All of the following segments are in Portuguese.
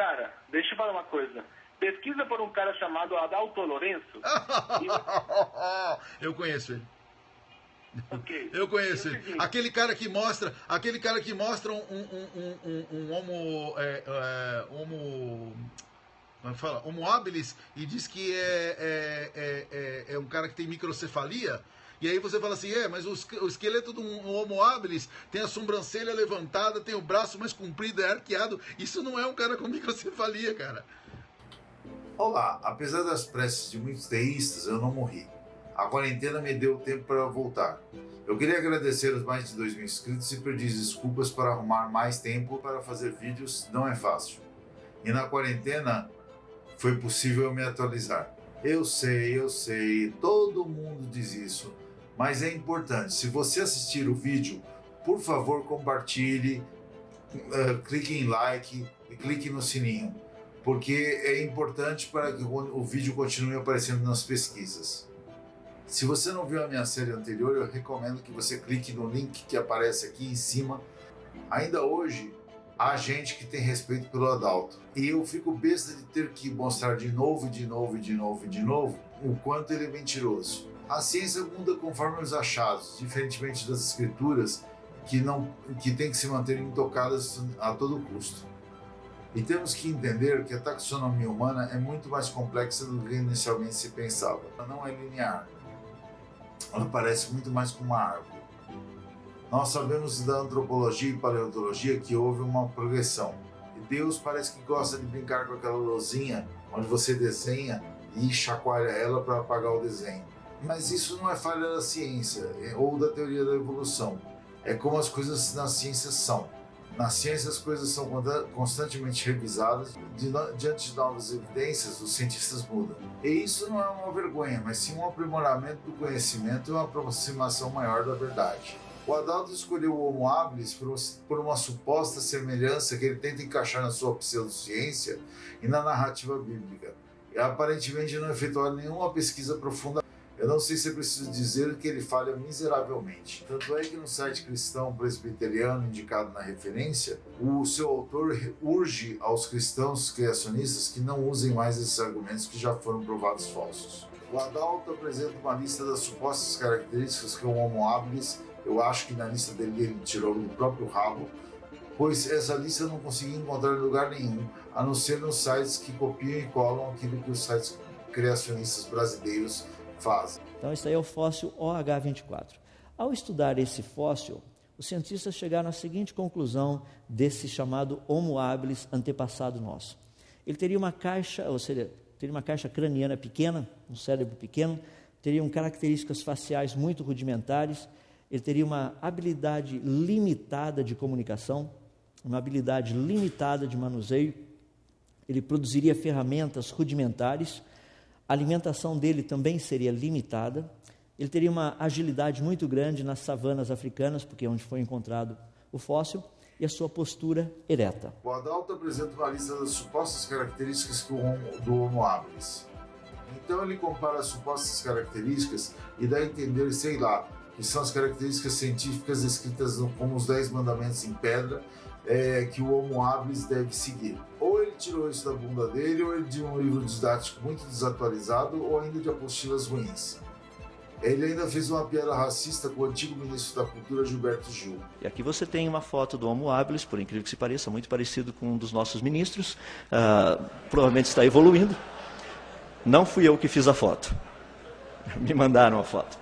cara, deixa eu falar uma coisa. Pesquisa por um cara chamado Adalto Lourenço. eu conheço ele. Ok. Eu conheço ele. Aquele cara que mostra, aquele cara que mostra um, um, um, um, homo, é, é, homo, como é que fala? Homo habilis e diz que é, é, é, é, é um cara que tem microcefalia. E aí você fala assim, é, mas o, esque- o esqueleto de um homo habilis tem a sobrancelha levantada, tem o braço mais comprido, é arqueado. Isso não é um cara com microcefalia, cara. Olá, apesar das preces de muitos teístas, eu não morri. A quarentena me deu tempo para voltar. Eu queria agradecer os mais de 2 mil inscritos e pedir desculpas para arrumar mais tempo para fazer vídeos, não é fácil. E na quarentena foi possível me atualizar. Eu sei, eu sei, todo mundo diz isso, mas é importante. Se você assistir o vídeo, por favor compartilhe, eh, clique em like e clique no sininho porque é importante para que o vídeo continue aparecendo nas pesquisas. Se você não viu a minha série anterior, eu recomendo que você clique no link que aparece aqui em cima. Ainda hoje, há gente que tem respeito pelo Adalto. E eu fico besta de ter que mostrar de novo, de novo, de novo, de novo, o quanto ele é mentiroso. A ciência muda conforme os achados, diferentemente das escrituras, que, não, que têm que se manter intocadas a todo custo. E temos que entender que a taxonomia humana é muito mais complexa do que inicialmente se pensava. Ela não é linear. Ela parece muito mais com uma árvore. Nós sabemos da antropologia e paleontologia que houve uma progressão. E Deus parece que gosta de brincar com aquela luzinha onde você desenha e chacoalha ela para apagar o desenho. Mas isso não é falha da ciência é- ou da teoria da evolução. É como as coisas na ciência são. Na ciência, as coisas são constantemente revisadas. Diante de novas evidências, os cientistas mudam. E isso não é uma vergonha, mas sim um aprimoramento do conhecimento e uma aproximação maior da verdade. O Adalto escolheu o Homo habilis por uma suposta semelhança que ele tenta encaixar na sua pseudociência e na narrativa bíblica. E aparentemente não efetuou nenhuma pesquisa profunda eu não sei se é preciso dizer que ele falha miseravelmente. Tanto é que no site cristão presbiteriano indicado na referência, o seu autor urge aos cristãos criacionistas que não usem mais esses argumentos que já foram provados falsos. O Adalto apresenta uma lista das supostas características que o Homo habilis, eu acho que na lista dele ele tirou do próprio rabo, pois essa lista eu não consegui encontrar em lugar nenhum, a não ser nos sites que copiam e colam aquilo que os sites criacionistas brasileiros Então, esse aí é o fóssil OH24. Ao estudar esse fóssil, os cientistas chegaram à seguinte conclusão desse chamado Homo habilis antepassado nosso. Ele teria uma caixa, ou seja, teria uma caixa craniana pequena, um cérebro pequeno, teriam características faciais muito rudimentares, ele teria uma habilidade limitada de comunicação, uma habilidade limitada de manuseio, ele produziria ferramentas rudimentares, a alimentação dele também seria limitada. Ele teria uma agilidade muito grande nas savanas africanas, porque é onde foi encontrado o fóssil, e a sua postura ereta. O Adalto apresenta uma lista das supostas características do Homo, habilis. Então ele compara as supostas características e dá a entender, sei lá, que são as características científicas descritas como os Dez Mandamentos em pedra é, que o Homo habilis deve seguir. Ou tirou isso da bunda dele, ou de um livro didático muito desatualizado, ou ainda de apostilas ruins. Ele ainda fez uma piada racista com o antigo ministro da Cultura, Gilberto Gil. E aqui você tem uma foto do Homo habilis, por incrível que se pareça, muito parecido com um dos nossos ministros. Ah, provavelmente está evoluindo. Não fui eu que fiz a foto. Me mandaram a foto.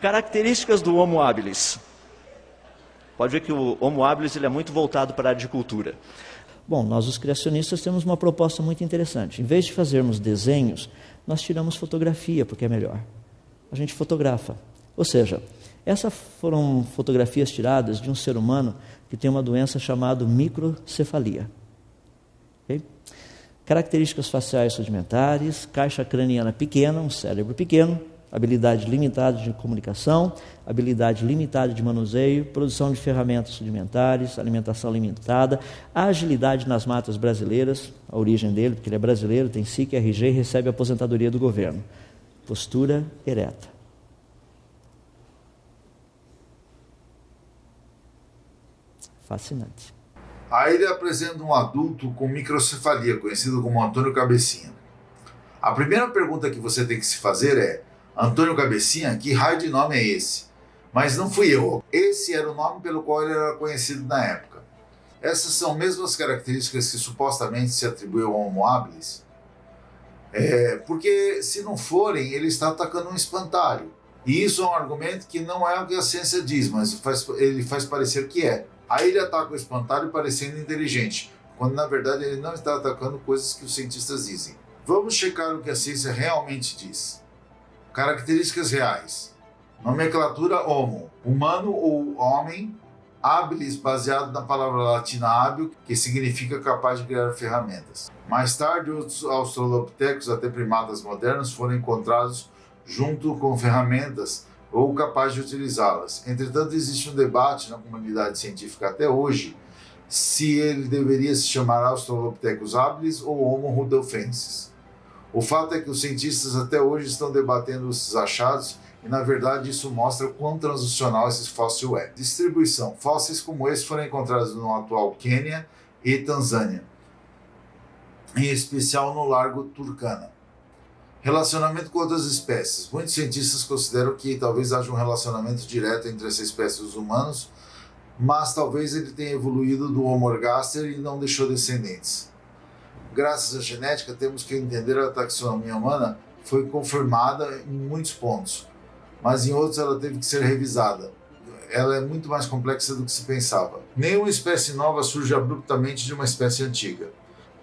Características do Homo habilis. Pode ver que o Homo habilis ele é muito voltado para a área de cultura. Bom, nós os criacionistas temos uma proposta muito interessante. Em vez de fazermos desenhos, nós tiramos fotografia, porque é melhor. A gente fotografa. Ou seja, essas foram fotografias tiradas de um ser humano que tem uma doença chamada microcefalia. Ok? Características faciais rudimentares, caixa craniana pequena, um cérebro pequeno, habilidade limitada de comunicação, habilidade limitada de manuseio, produção de ferramentas rudimentares, alimentação limitada, agilidade nas matas brasileiras, a origem dele, porque ele é brasileiro, tem SIC, RG e recebe aposentadoria do governo. Postura ereta. Fascinante. Aí ele apresenta um adulto com microcefalia, conhecido como Antônio Cabecinha. A primeira pergunta que você tem que se fazer é: Antônio Cabecinha, que raio de nome é esse? Mas não fui eu. Esse era o nome pelo qual ele era conhecido na época. Essas são mesmas características que supostamente se atribuiu ao Homo habilis? É, porque se não forem, ele está atacando um espantalho. E isso é um argumento que não é o que a ciência diz, mas faz, ele faz parecer que é. Aí ele ataca o espantalho parecendo inteligente, quando na verdade ele não está atacando coisas que os cientistas dizem. Vamos checar o que a ciência realmente diz. Características reais. Nomenclatura Homo, humano ou homem, habilis baseado na palavra latina hábil, que significa capaz de criar ferramentas. Mais tarde, os australopitecos, até primatas modernos, foram encontrados junto com ferramentas ou capazes de utilizá-las. Entretanto, existe um debate na comunidade científica até hoje se ele deveria se chamar Australopithecus habilis ou Homo rudolfensis. O fato é que os cientistas até hoje estão debatendo esses achados e na verdade isso mostra quão transicional esse fóssil é. Distribuição: fósseis como esse foram encontrados no atual Quênia e Tanzânia, em especial no Largo Turkana. Relacionamento com outras espécies. Muitos cientistas consideram que talvez haja um relacionamento direto entre essa espécie e os humanos, mas talvez ele tenha evoluído do Homo ergaster e não deixou descendentes. Graças à genética, temos que entender a taxonomia humana foi confirmada em muitos pontos mas em outros ela teve que ser revisada. Ela é muito mais complexa do que se pensava. Nenhuma espécie nova surge abruptamente de uma espécie antiga.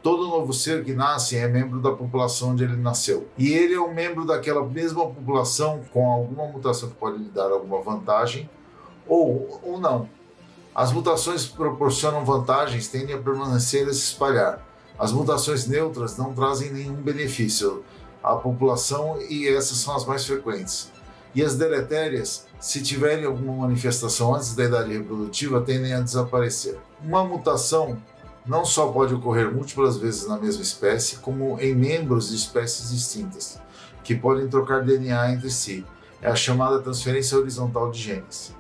Todo novo ser que nasce é membro da população onde ele nasceu. E ele é um membro daquela mesma população com alguma mutação que pode lhe dar alguma vantagem ou, ou não. As mutações que proporcionam vantagens tendem a permanecer e se espalhar. As mutações neutras não trazem nenhum benefício à população e essas são as mais frequentes. E as deletérias, se tiverem alguma manifestação antes da idade reprodutiva, tendem a desaparecer. Uma mutação não só pode ocorrer múltiplas vezes na mesma espécie, como em membros de espécies distintas, que podem trocar DNA entre si. É a chamada transferência horizontal de genes.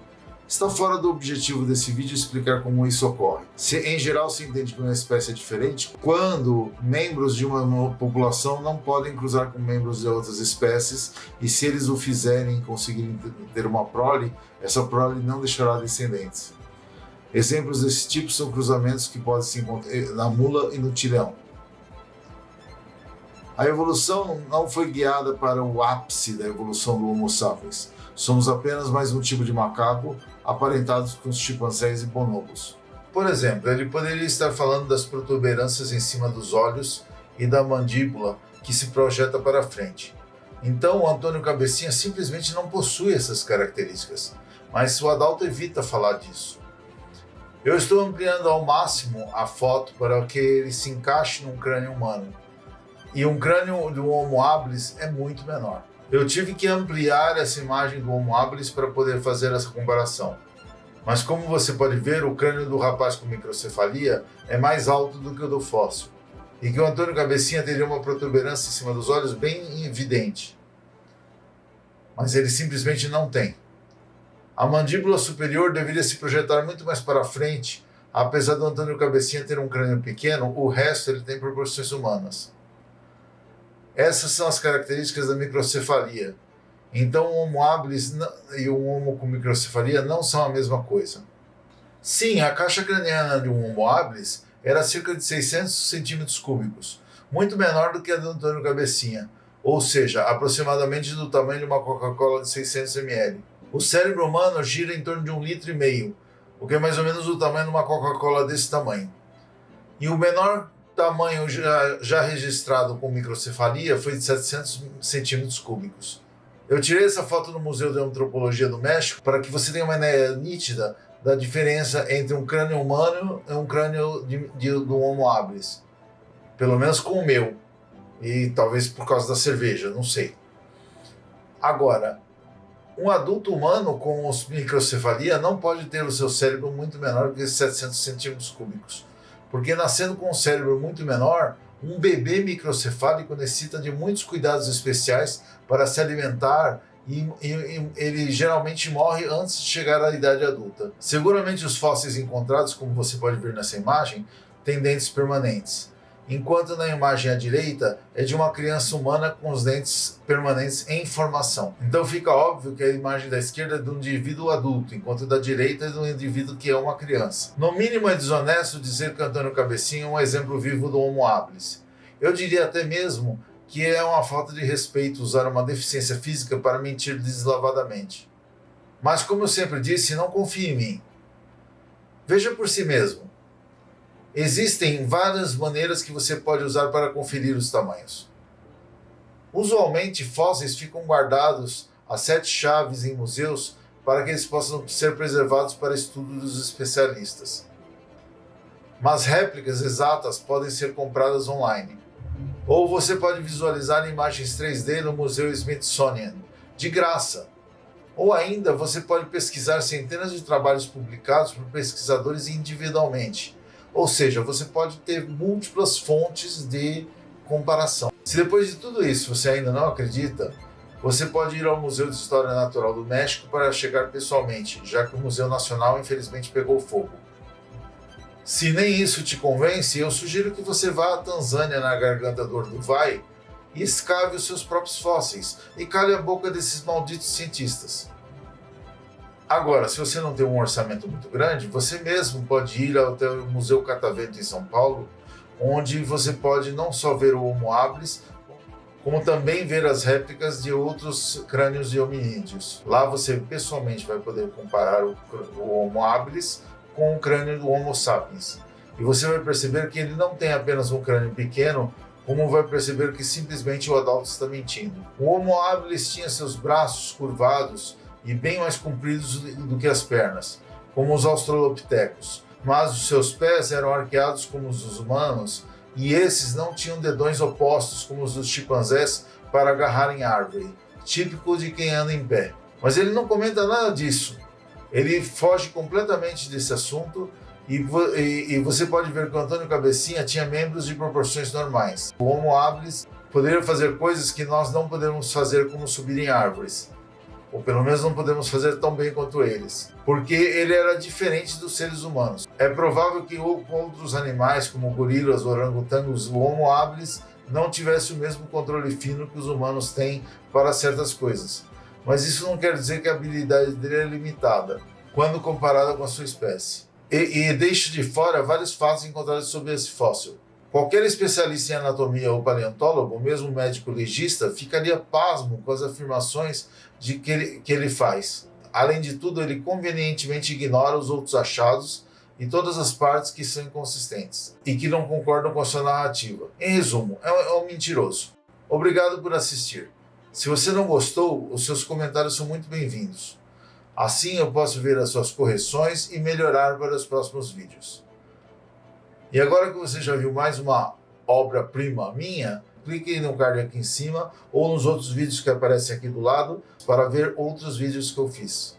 Está fora do objetivo desse vídeo explicar como isso ocorre. Se, em geral, se entende que uma espécie é diferente quando membros de uma população não podem cruzar com membros de outras espécies e se eles o fizerem e conseguirem ter uma prole, essa prole não deixará descendentes. Exemplos desse tipo são cruzamentos que podem se encontrar na mula e no tirão. A evolução não foi guiada para o ápice da evolução do Homo sapiens. Somos apenas mais um tipo de macaco aparentados com os chimpanzés e bonobos. Por exemplo, ele poderia estar falando das protuberâncias em cima dos olhos e da mandíbula que se projeta para frente. Então, o Antônio Cabecinha simplesmente não possui essas características, mas o Adalto evita falar disso. Eu estou ampliando ao máximo a foto para que ele se encaixe num crânio humano. E um crânio do Homo habilis é muito menor. Eu tive que ampliar essa imagem do Homo habilis para poder fazer essa comparação. Mas como você pode ver, o crânio do rapaz com microcefalia é mais alto do que o do fóssil. E que o Antônio Cabecinha teria uma protuberância em cima dos olhos bem evidente. Mas ele simplesmente não tem. A mandíbula superior deveria se projetar muito mais para frente, apesar do Antônio Cabecinha ter um crânio pequeno, o resto ele tem proporções humanas. Essas são as características da microcefalia. Então, o Homo habilis e o Homo com microcefalia não são a mesma coisa. Sim, a caixa craniana de um Homo habilis era cerca de 600 centímetros cúbicos, muito menor do que a do Antônio Cabecinha, ou seja, aproximadamente do tamanho de uma Coca-Cola de 600 ml. O cérebro humano gira em torno de um litro e meio, o que é mais ou menos o tamanho de uma Coca-Cola desse tamanho. E o menor tamanho já, já registrado com microcefalia foi de 700 centímetros cúbicos. Eu tirei essa foto no Museu de Antropologia do México para que você tenha uma ideia nítida da diferença entre um crânio humano e um crânio de, de, do Homo habilis. Pelo menos com o meu. E talvez por causa da cerveja, não sei. Agora, um adulto humano com microcefalia não pode ter o seu cérebro muito menor que 700 centímetros cúbicos. Porque nascendo com um cérebro muito menor, um bebê microcefálico necessita de muitos cuidados especiais para se alimentar e, e, ele geralmente morre antes de chegar à idade adulta. Seguramente os fósseis encontrados, como você pode ver nessa imagem, têm dentes permanentes, enquanto na imagem à direita é de uma criança humana com os dentes permanentes em formação. Então fica óbvio que a imagem da esquerda é de um indivíduo adulto, enquanto da direita é de um indivíduo que é uma criança. No mínimo é desonesto dizer que Antônio Cabecinha é um exemplo vivo do Homo habilis. Eu diria até mesmo que é uma falta de respeito usar uma deficiência física para mentir deslavadamente. Mas, como eu sempre disse, não confie em mim. Veja por si mesmo. Existem várias maneiras que você pode usar para conferir os tamanhos. Usualmente, fósseis ficam guardados a sete chaves em museus para que eles possam ser preservados para estudo dos especialistas. Mas réplicas exatas podem ser compradas online. Ou você pode visualizar imagens 3D no Museu Smithsonian, de graça. Ou ainda você pode pesquisar centenas de trabalhos publicados por pesquisadores individualmente. Ou seja, você pode ter múltiplas fontes de comparação. Se depois de tudo isso você ainda não acredita, você pode ir ao Museu de História Natural do México para chegar pessoalmente, já que o Museu Nacional infelizmente pegou fogo. Se nem isso te convence, eu sugiro que você vá à Tanzânia, na garganta do Orduvai, e escave os seus próprios fósseis e cale a boca desses malditos cientistas. Agora, se você não tem um orçamento muito grande, você mesmo pode ir até o Museu Catavento em São Paulo, onde você pode não só ver o Homo habilis, como também ver as réplicas de outros crânios de hominídeos. Lá você pessoalmente vai poder comparar o, o Homo habilis com o crânio do Homo sapiens. E você vai perceber que ele não tem apenas um crânio pequeno, como vai perceber que simplesmente o Adalto está mentindo. O Homo habilis tinha seus braços curvados e bem mais compridos do que as pernas, como os australopitecos, mas os seus pés eram arqueados como os dos humanos e esses não tinham dedões opostos como os dos chimpanzés para agarrar em árvore, típico de quem anda em pé. Mas ele não comenta nada disso ele foge completamente desse assunto e, e, e, você pode ver que o Antônio Cabecinha tinha membros de proporções normais. O Homo habilis poderia fazer coisas que nós não podemos fazer, como subir em árvores. Ou pelo menos não podemos fazer tão bem quanto eles. Porque ele era diferente dos seres humanos. É provável que outros animais, como gorilas, orangotangos, o Homo habilis, não tivesse o mesmo controle fino que os humanos têm para certas coisas mas isso não quer dizer que a habilidade dele é limitada, quando comparada com a sua espécie. E, e deixo de fora vários fatos encontrados sobre esse fóssil. Qualquer especialista em anatomia ou paleontólogo, mesmo médico legista, ficaria pasmo com as afirmações de que ele, que ele faz. Além de tudo, ele convenientemente ignora os outros achados e todas as partes que são inconsistentes e que não concordam com a sua narrativa. Em resumo, é um, é um mentiroso. Obrigado por assistir. Se você não gostou, os seus comentários são muito bem-vindos. Assim eu posso ver as suas correções e melhorar para os próximos vídeos. E agora que você já viu mais uma obra-prima minha, clique no card aqui em cima ou nos outros vídeos que aparecem aqui do lado para ver outros vídeos que eu fiz.